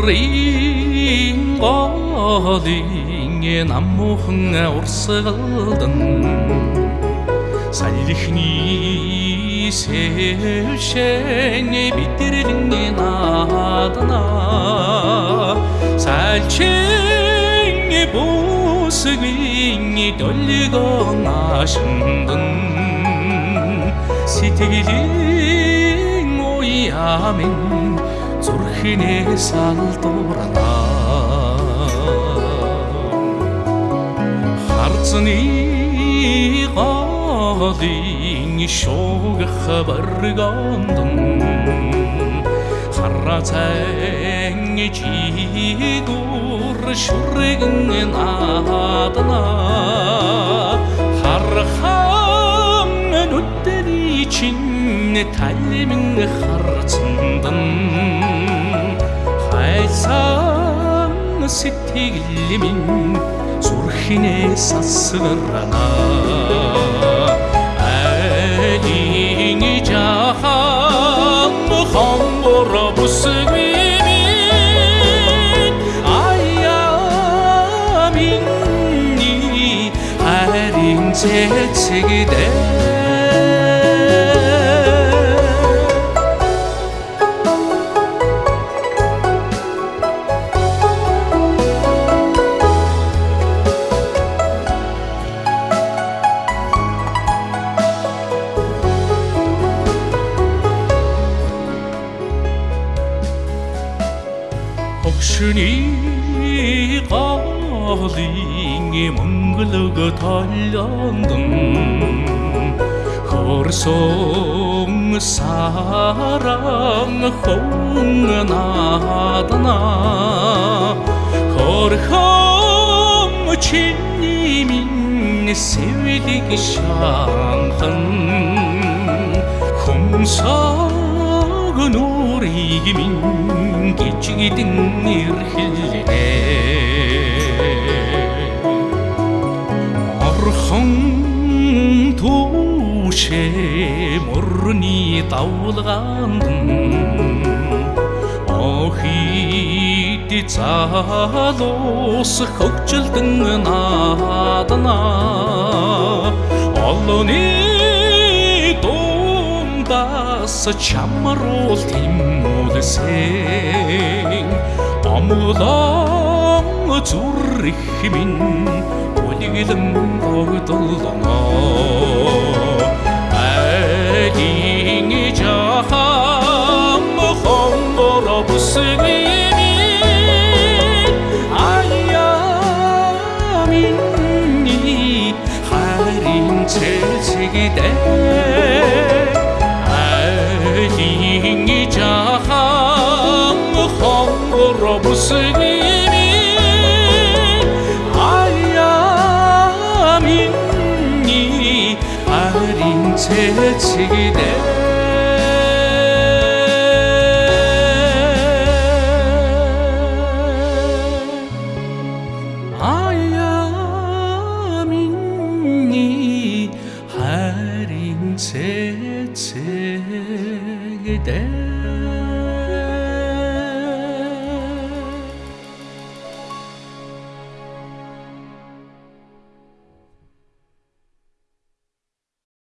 Харрын голын намуухан урсгалдан Салихны сэвшэн бидэрлэн наадна Салчин бусгийн долгон ашиндан Сэтгэлийн уяамын зүрхнээ салдуурна Харцны голын шугах баргондон Харацайн чигур шүргэн наадна. Хархан нүдний чин талмин харцандан хайсан сэтгэлмин зүрхнээ сасгарна айлин жахан хонгор бүсгмийн аяа минь харин цэцэгдээ Хогшны голын мөнгөлөг толлондон Хорсон саран хон надна Хорхон чиний минь сэвлиг шанхан Хумсаг нүрийг минь гिचгидэн ирхэлнэ Орхон түүшэ мөрний давлгаанд Охид залуус хөгжилдэн наадна Олоны дундаас чамруул тимүүлсэн Омлон зүрх минь үлгэлэн огдолно Айлин жахан хонгор бүсгмийн аяа 스님이 아야민이 아린 채치기대. 아야민이 아린 채치기대.